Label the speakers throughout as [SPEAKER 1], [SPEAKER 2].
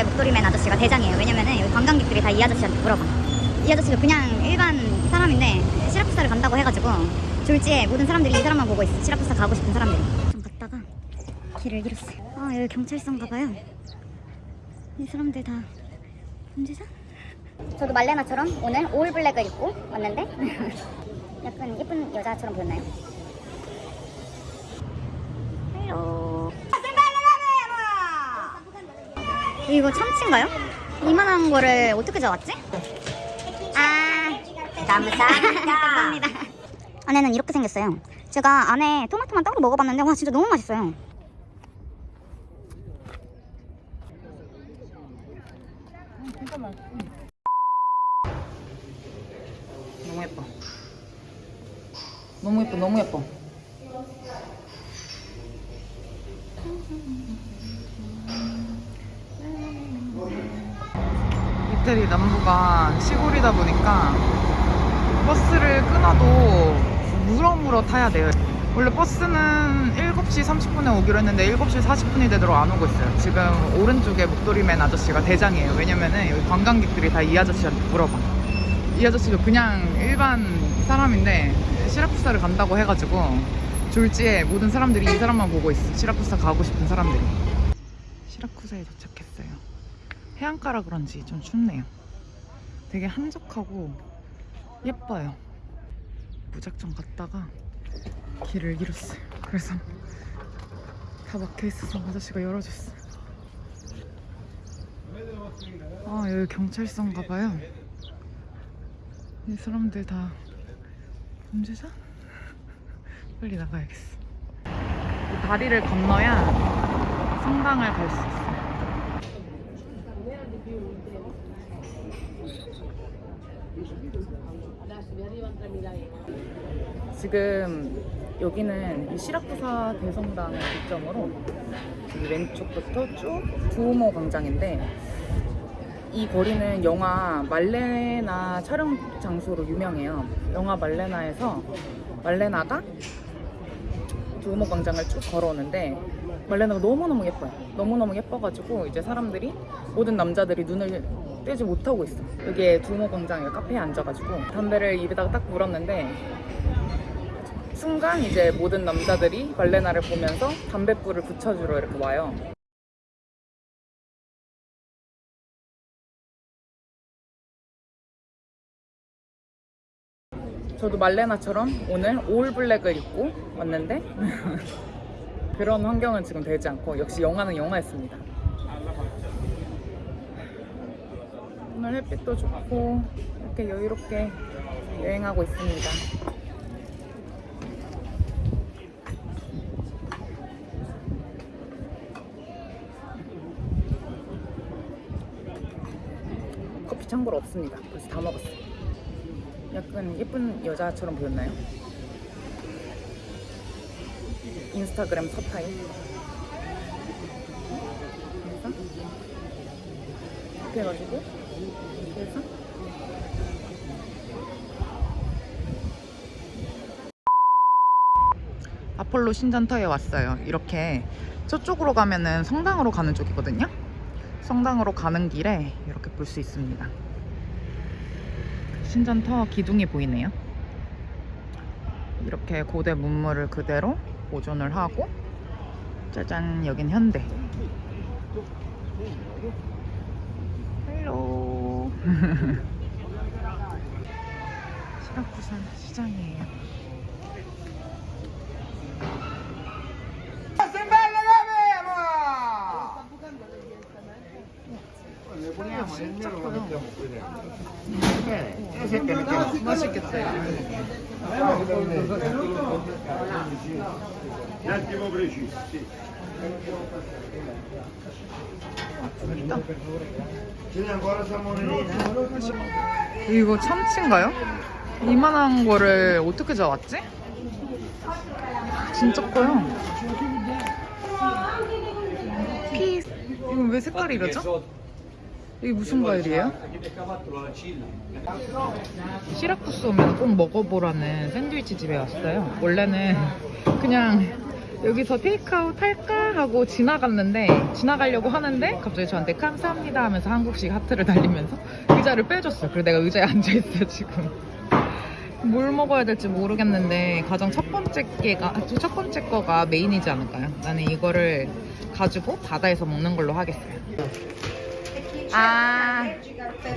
[SPEAKER 1] 왼쪽에 목도리 맨 아저씨가 대장이에요. 왜냐면은 여기 관광객들이 다 이 아저씨한테 물어봐. 이 아저씨도 그냥 일반 사람인데 시라쿠사를 간다고 해가지고 졸지에 모든 사람들이 이 사람만 보고 있어. 시라쿠사 가고 싶은 사람들이. 좀 갔다가 길을 잃었어요. 아 여기 경찰서인가 봐요. 이 사람들 다 범죄자? 저도 말레나처럼 오늘 올 블랙을 입고 왔는데 약간 예쁜 여자처럼 보였나요? Hello 이거 참치인가요? 이만한 거를 어떻게 잡았지? 아 감사합니다 감사합니다 안에는 이렇게 생겼어요 제가 안에 토마토만 따로 먹어봤는데 와 진짜 너무 맛있어요
[SPEAKER 2] 너무 예뻐. 너무 예뻐, 너무 예뻐. 이태리 남부가 시골이다 보니까 버스를 끊어도 물어물어 타야 돼요. 원래 버스는 7시 30분에 오기로 했는데 7시 40분이 되도록 안 오고 있어요. 지금 오른쪽에 목도리맨 아저씨가 대장이에요. 왜냐면은 여기 관광객들이 다 이 아저씨한테 물어봐. 이 아저씨도 그냥 일반 사람인데 시라쿠사를 간다고 해가지고 졸지에 모든 사람들이 이 사람만 보고 있어. 시라쿠사 가고 싶은 사람들이. 시라쿠사에 도착했어요. 해안가라 그런지 좀 춥네요. 되게 한적하고 예뻐요. 무작정 갔다가 길을 잃었어요. 그래서 다 막혀 있어서 아저씨가 열어줬어요. 아 여기 경찰서인가 봐요. 이 사람들 다 범죄자? 빨리 나가야겠어. 이 다리를 건너야 성당을 갈 수 있어요. 지금 여기는 이 시라쿠사 대성당을 기점으로 이 왼쪽부터 쭉 두오모 광장인데 이 거리는 영화 말레나 촬영 장소로 유명해요. 영화 말레나에서 말레나가 두오모 광장을 쭉 걸어오는데 말레나가 너무너무 예뻐요. 너무너무 예뻐가지고 이제 사람들이 모든 남자들이 눈을 떼지 못하고 있어. 여기에 두오모 광장에 카페에 앉아가지고 담배를 입에다가 딱 물었는데 순간 이제 모든 남자들이 말레나를 보면서 담뱃불을 붙여주러 이렇게 와요. 저도 말레나처럼 오늘 올 블랙을 입고 왔는데 그런 환경은 지금 되지 않고 역시 영화는 영화였습니다. 오늘 햇빛도 좋고 이렇게 여유롭게 여행하고 있습니다. 커피 참고로 없습니다. 벌써 다 먹었어요. 약간 예쁜 여자처럼 보였나요? 인스타그램 그래서 이렇게 해가지고 아폴로 신전터에 왔어요. 이렇게 저쪽으로 가면은 성당으로 가는 쪽이거든요. 성당으로 가는 길에 이렇게 볼 수 있습니다. 신전터 기둥이 보이네요. 이렇게 고대 문물을 그대로 보존을 하고 짜잔 여긴 현대. 헬로. 시라쿠사 시장이에요. 진짜 커요 맛있겠다
[SPEAKER 3] Un attimo preciso, sì. Ce n'è ancora salmonellina?
[SPEAKER 2] 이거 참치인가요? 이만한 거를 어떻게 잡았지? 진짜 커요. 피 이건 왜 색깔이 이러죠? 이게 무슨 과일이에요? 시라쿠스 오면 꼭 먹어보라는 샌드위치 집에 왔어요. 원래는 그냥 여기서 테이크아웃 할까 하고 지나갔는데 지나가려고 하는데 갑자기 저한테 감사합니다 하면서 한국식 하트를 달리면서 의자를 빼줬어요. 그래서 내가 의자에 앉아있어요 지금. 뭘 먹어야 될지 모르겠는데 가장 첫 번째 게가 첫 번째 거가 메인이지 않을까요? 나는 이거를 가지고 바다에서 먹는 걸로 하겠어요. 아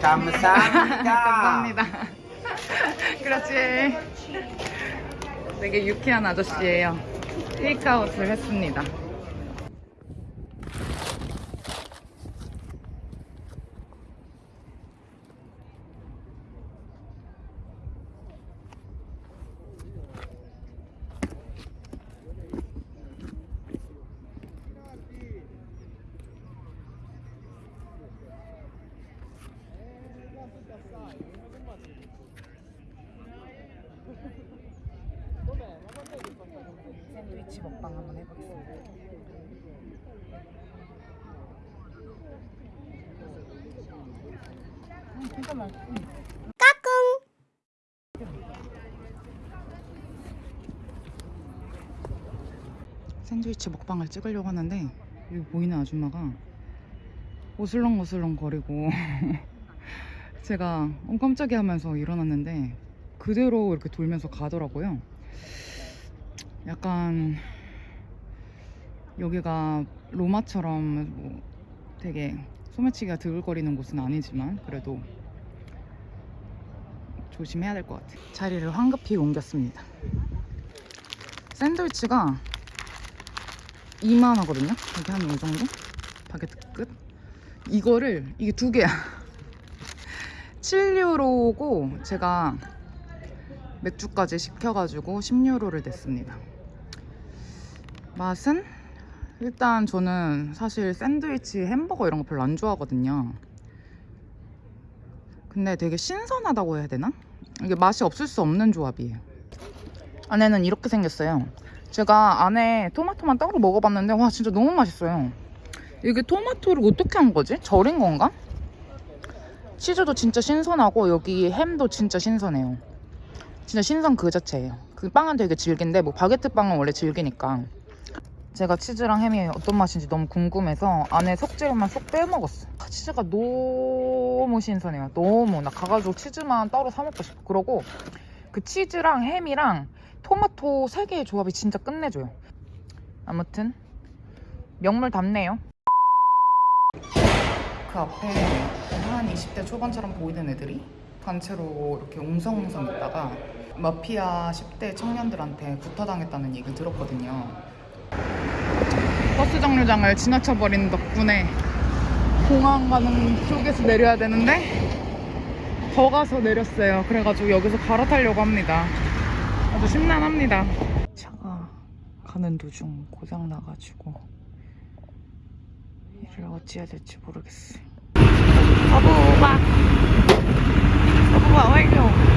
[SPEAKER 3] 감사합니다.
[SPEAKER 2] 감사합니다. 그렇지. 되게 유쾌한 아저씨예요. 테이크아웃을 했습니다. 해보겠습니다. 음, 진짜 맛있어. 샌드위치 먹방을 찍으려고 하는데 여기 보이는 아줌마가 오슬렁오슬렁 거리고 제가 어 깜짝이야 하면서 일어났는데 그대로 이렇게 돌면서 가더라고요. 약간 여기가 로마처럼 뭐 되게 소매치기가 드글거리는 곳은 아니지만 그래도 조심해야 될 것 같아요. 자리를 황급히 옮겼습니다. 샌드위치가 2만 하거든요. 여기 한 이 정도? 바게트 끝. 이거를 이게 두 개야. 7유로고 제가 맥주까지 시켜가지고 10유로를 냈습니다. 맛은 일단 저는 사실 샌드위치, 햄버거 이런 거 별로 안 좋아하거든요. 근데 되게 신선하다고 해야 되나? 이게 맛이 없을 수 없는 조합이에요. 안에는 이렇게 생겼어요. 제가 안에 토마토만 따로 먹어봤는데 와 진짜 너무 맛있어요. 이게 토마토를 어떻게 한 거지? 절인 건가? 치즈도 진짜 신선하고 여기 햄도 진짜 신선해요. 진짜 신선 그 자체예요. 그 빵은 되게 질긴데 뭐 바게트 빵은 원래 질기니까 제가 치즈랑 햄이 어떤 맛인지 너무 궁금해서 안에 속재료만 쏙 빼먹었어. 아, 치즈가 너무 신선해요. 너무 나 가가지고 치즈만 따로 사 먹고 싶어. 그러고 그 치즈랑 햄이랑 토마토 세 개의 조합이 진짜 끝내줘요. 아무튼 명물 답네요. 그 앞에 한 20대 초반처럼 보이는 애들이 단체로 이렇게 웅성웅성 있다가 마피아 10대 청년들한테 구타당했다는 얘기 들었거든요. 버스 정류장을 지나쳐버린 덕분에 공항 가는 쪽에서 내려야 되는데 더 가서 내렸어요. 그래가지고 여기서 갈아타려고 합니다. 아주 심란합니다. 차가 가는 도중 고장 나가지고 일을 어찌해야 될지 모르겠어요. 서부바 서부바 완료.